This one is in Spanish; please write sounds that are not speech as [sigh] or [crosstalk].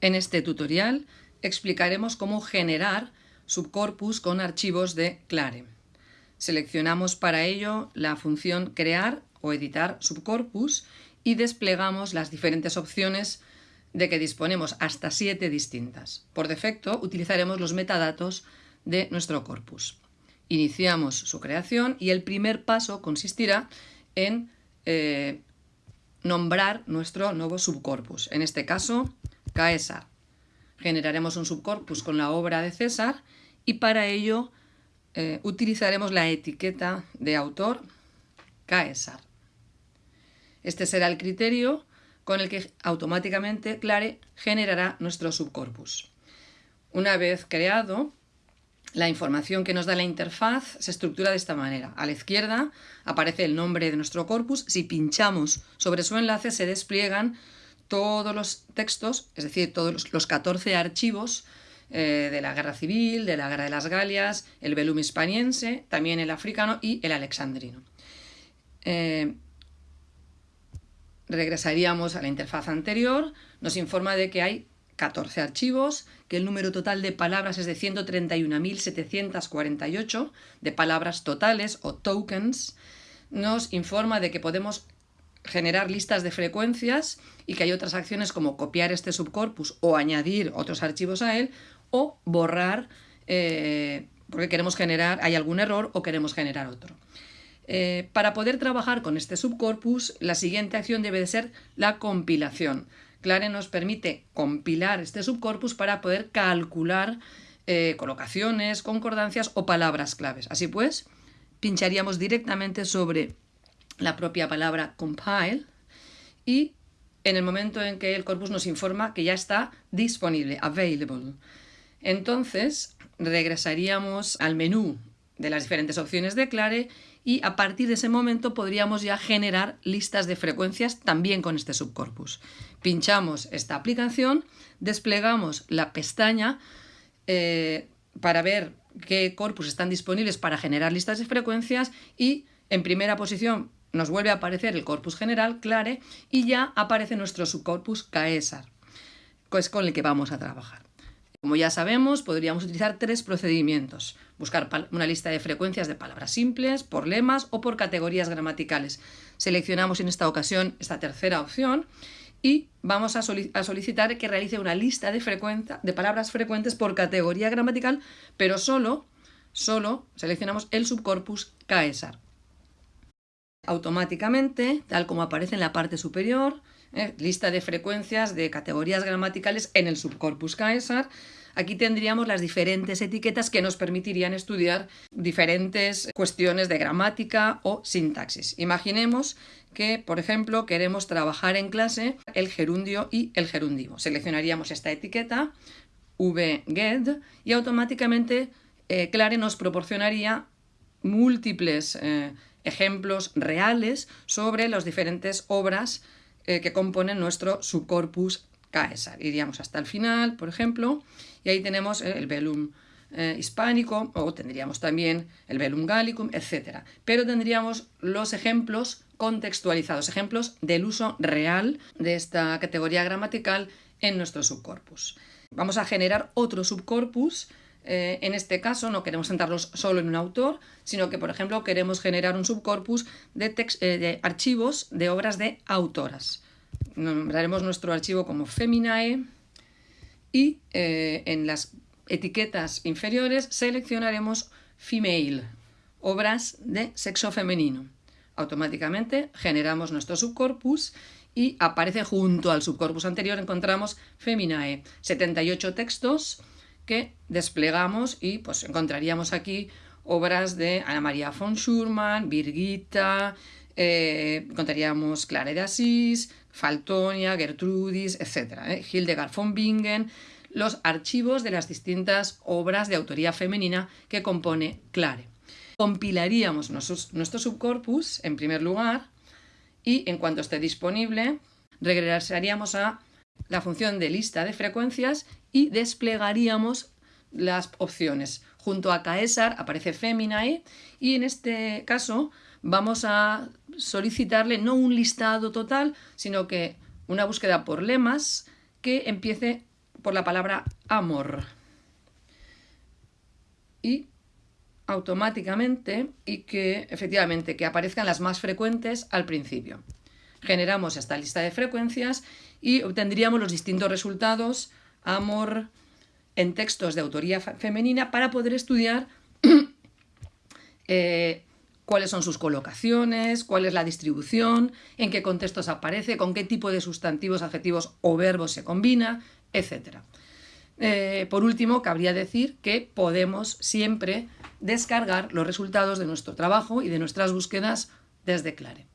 En este tutorial explicaremos cómo generar subcorpus con archivos de Clare. Seleccionamos para ello la función crear o editar subcorpus y desplegamos las diferentes opciones de que disponemos, hasta siete distintas. Por defecto utilizaremos los metadatos de nuestro corpus. Iniciamos su creación y el primer paso consistirá en eh, nombrar nuestro nuevo subcorpus. En este caso, Caesar. Generaremos un subcorpus con la obra de César y para ello eh, utilizaremos la etiqueta de autor Caesar. Este será el criterio con el que automáticamente Clare generará nuestro subcorpus. Una vez creado, la información que nos da la interfaz se estructura de esta manera. A la izquierda aparece el nombre de nuestro corpus. Si pinchamos sobre su enlace se despliegan todos los textos, es decir, todos los 14 archivos eh, de la Guerra Civil, de la Guerra de las Galias, el velum hispaniense, también el africano y el alexandrino. Eh, regresaríamos a la interfaz anterior, nos informa de que hay 14 archivos, que el número total de palabras es de 131.748 de palabras totales o tokens, nos informa de que podemos generar listas de frecuencias y que hay otras acciones como copiar este subcorpus o añadir otros archivos a él o borrar eh, porque queremos generar, hay algún error o queremos generar otro. Eh, para poder trabajar con este subcorpus, la siguiente acción debe de ser la compilación. Clare nos permite compilar este subcorpus para poder calcular eh, colocaciones, concordancias o palabras claves. Así pues, pincharíamos directamente sobre la propia palabra compile y en el momento en que el corpus nos informa que ya está disponible, available. Entonces regresaríamos al menú de las diferentes opciones de Clare y a partir de ese momento podríamos ya generar listas de frecuencias también con este subcorpus. Pinchamos esta aplicación, desplegamos la pestaña eh, para ver qué corpus están disponibles para generar listas de frecuencias y en primera posición nos vuelve a aparecer el corpus general, Clare, y ya aparece nuestro subcorpus Caesar, que es con el que vamos a trabajar. Como ya sabemos, podríamos utilizar tres procedimientos. Buscar una lista de frecuencias de palabras simples, por lemas o por categorías gramaticales. Seleccionamos en esta ocasión esta tercera opción y vamos a, solicitar que realice una lista de, de palabras frecuentes por categoría gramatical, pero solo, solo seleccionamos el subcorpus Caesar automáticamente, tal como aparece en la parte superior, ¿eh? lista de frecuencias de categorías gramaticales en el subcorpus Caesar. Aquí tendríamos las diferentes etiquetas que nos permitirían estudiar diferentes cuestiones de gramática o sintaxis. Imaginemos que, por ejemplo, queremos trabajar en clase el gerundio y el gerundivo. Seleccionaríamos esta etiqueta, vget, y automáticamente eh, Clare nos proporcionaría múltiples eh, ejemplos reales sobre las diferentes obras eh, que componen nuestro subcorpus Caesar. Iríamos hasta el final, por ejemplo, y ahí tenemos el velum eh, hispánico, o tendríamos también el velum gallicum, etc. Pero tendríamos los ejemplos contextualizados, ejemplos del uso real de esta categoría gramatical en nuestro subcorpus. Vamos a generar otro subcorpus eh, en este caso no queremos centrarlos solo en un autor, sino que, por ejemplo, queremos generar un subcorpus de, eh, archivos de obras de autoras. Nombraremos nuestro archivo como Feminae y eh, en las etiquetas inferiores seleccionaremos Female, obras de sexo femenino. Automáticamente generamos nuestro subcorpus y aparece junto al subcorpus anterior encontramos Feminae, 78 textos que desplegamos y pues encontraríamos aquí obras de Ana María von Schurman, Birgitta, eh, encontraríamos Clara de Asís, Faltonia, Gertrudis, etc. ¿eh? Hildegard von Bingen, los archivos de las distintas obras de autoría femenina que compone Clare. Compilaríamos nuestro subcorpus en primer lugar y en cuanto esté disponible regresaríamos a la función de lista de frecuencias y desplegaríamos las opciones. Junto a Caesar aparece Feminae y en este caso vamos a solicitarle no un listado total, sino que una búsqueda por lemas que empiece por la palabra amor. Y automáticamente y que efectivamente que aparezcan las más frecuentes al principio. Generamos esta lista de frecuencias y obtendríamos los distintos resultados amor en textos de autoría femenina para poder estudiar [clears throat] eh, cuáles son sus colocaciones, cuál es la distribución, en qué contextos aparece, con qué tipo de sustantivos, adjetivos o verbos se combina, etc. Eh, por último, cabría decir que podemos siempre descargar los resultados de nuestro trabajo y de nuestras búsquedas desde Clare.